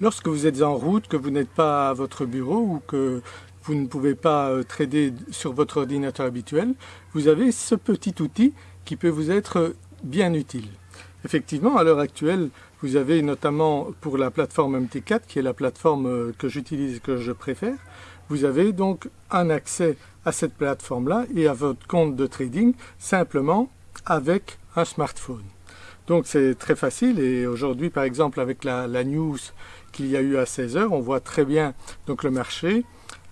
lorsque vous êtes en route, que vous n'êtes pas à votre bureau ou que vous ne pouvez pas euh, trader sur votre ordinateur habituel, vous avez ce petit outil qui peut vous être bien utile. Effectivement, à l'heure actuelle, vous avez notamment pour la plateforme MT4, qui est la plateforme euh, que j'utilise et que je préfère, vous avez donc un accès à cette plateforme-là et à votre compte de trading simplement avec un smartphone. Donc c'est très facile et aujourd'hui par exemple avec la, news qu'il y a eu à 16h, on voit très bien donc le marché,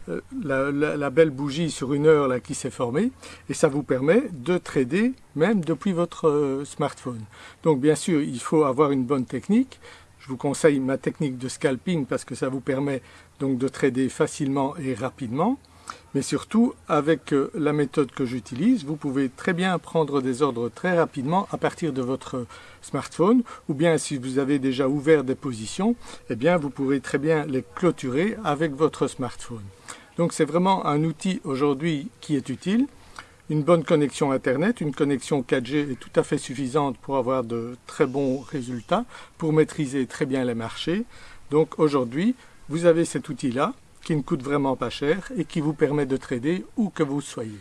euh, la, belle bougie sur une heure là qui s'est formée et ça vous permet de trader même depuis votre euh, smartphone. Donc bien sûr il faut avoir une bonne technique. Je vous conseille ma technique de scalping parce que ça vous permet donc de trader facilement et rapidement. Mais surtout, avec euh, la méthode que j'utilise, vous pouvez très bien prendre des ordres très rapidement à partir de votre smartphone, ou bien si vous avez déjà ouvert des positions, eh bien vous pourrez très bien les clôturer avec votre smartphone. Donc c'est vraiment un outil aujourd'hui qui est utile. Une bonne connexion Internet, une connexion 4G est tout à fait suffisante pour avoir de très bons résultats, pour maîtriser très bien les marchés. Donc aujourd'hui, vous avez cet outil-là qui ne coûte vraiment pas cher et qui vous permet de trader où que vous soyez.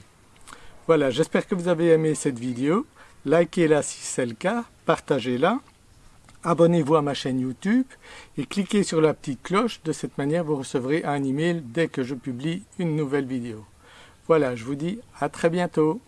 Voilà, j'espère que vous avez aimé cette vidéo. Likez-la si c'est le cas, partagez-la abonnez-vous à ma chaîne YouTube et cliquez sur la petite cloche, de cette manière vous recevrez un email dès que je publie une nouvelle vidéo. Voilà, je vous dis à très bientôt